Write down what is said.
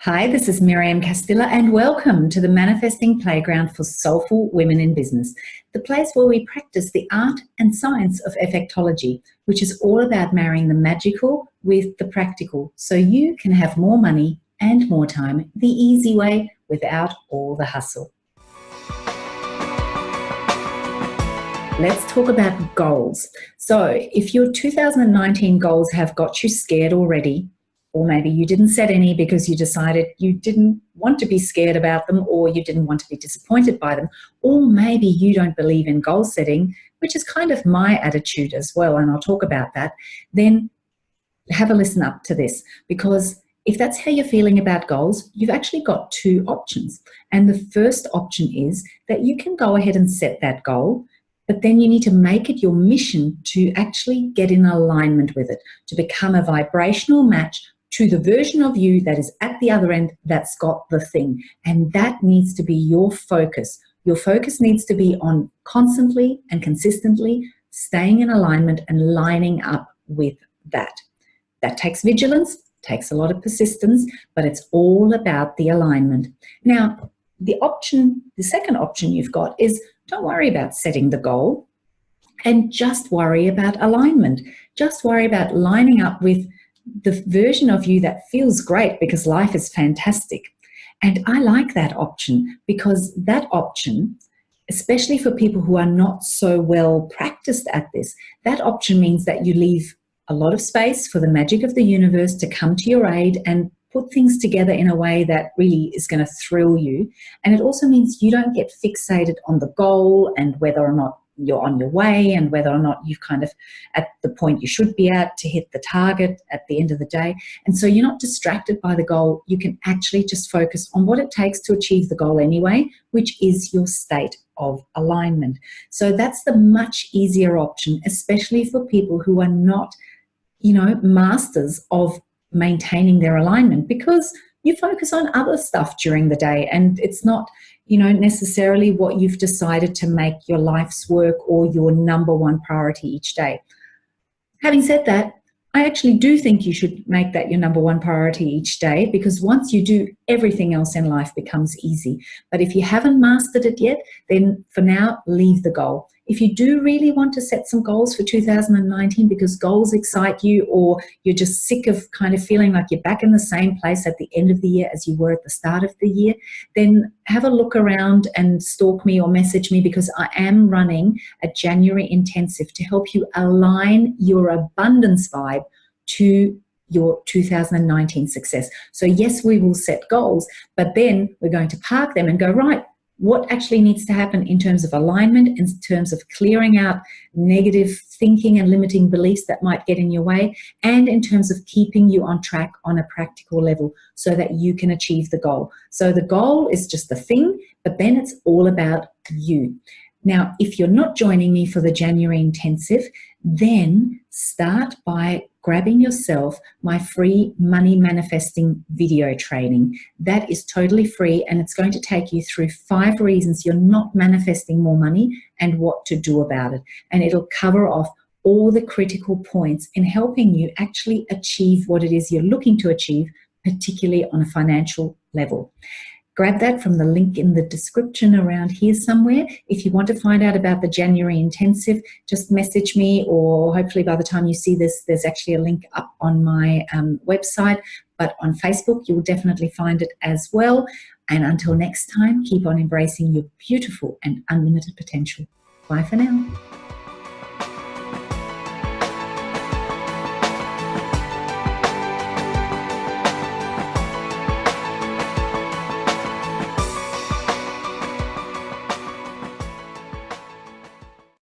Hi, this is Miriam Castilla and welcome to the Manifesting Playground for Soulful Women in Business, the place where we practice the art and science of effectology, which is all about marrying the magical with the practical so you can have more money and more time the easy way without all the hustle. Let's talk about goals. So if your 2019 goals have got you scared already, or maybe you didn't set any because you decided you didn't want to be scared about them or you didn't want to be disappointed by them, or maybe you don't believe in goal setting, which is kind of my attitude as well, and I'll talk about that, then have a listen up to this because if that's how you're feeling about goals, you've actually got two options. And the first option is that you can go ahead and set that goal, but then you need to make it your mission to actually get in alignment with it, to become a vibrational match to the version of you that is at the other end that's got the thing. And that needs to be your focus. Your focus needs to be on constantly and consistently staying in alignment and lining up with that. That takes vigilance, takes a lot of persistence, but it's all about the alignment. Now, the option, the second option you've got is don't worry about setting the goal and just worry about alignment. Just worry about lining up with the version of you that feels great because life is fantastic. And I like that option because that option, especially for people who are not so well practiced at this, that option means that you leave a lot of space for the magic of the universe to come to your aid and put things together in a way that really is going to thrill you. And it also means you don't get fixated on the goal and whether or not you're on your way and whether or not you've kind of at the point you should be at to hit the target at the end of the day. And so you're not distracted by the goal. You can actually just focus on what it takes to achieve the goal anyway, which is your state of alignment. So that's the much easier option, especially for people who are not, you know, masters of maintaining their alignment because you focus on other stuff during the day and it's not you know necessarily what you've decided to make your life's work or your number one priority each day. Having said that I actually do think you should make that your number one priority each day because once you do, everything else in life becomes easy. But if you haven't mastered it yet, then for now, leave the goal. If you do really want to set some goals for 2019 because goals excite you or you're just sick of kind of feeling like you're back in the same place at the end of the year as you were at the start of the year, then have a look around and stalk me or message me because I am running a January intensive to help you align your abundance vibe to your 2019 success. So yes, we will set goals, but then we're going to park them and go, right, what actually needs to happen in terms of alignment, in terms of clearing out negative thinking and limiting beliefs that might get in your way, and in terms of keeping you on track on a practical level so that you can achieve the goal. So the goal is just the thing, but then it's all about you. Now, if you're not joining me for the January intensive, then start by grabbing yourself my free money manifesting video training. That is totally free and it's going to take you through five reasons you're not manifesting more money and what to do about it. And it'll cover off all the critical points in helping you actually achieve what it is you're looking to achieve, particularly on a financial level grab that from the link in the description around here somewhere. If you want to find out about the January intensive, just message me or hopefully by the time you see this, there's actually a link up on my um, website. But on Facebook, you'll definitely find it as well. And until next time, keep on embracing your beautiful and unlimited potential. Bye for now.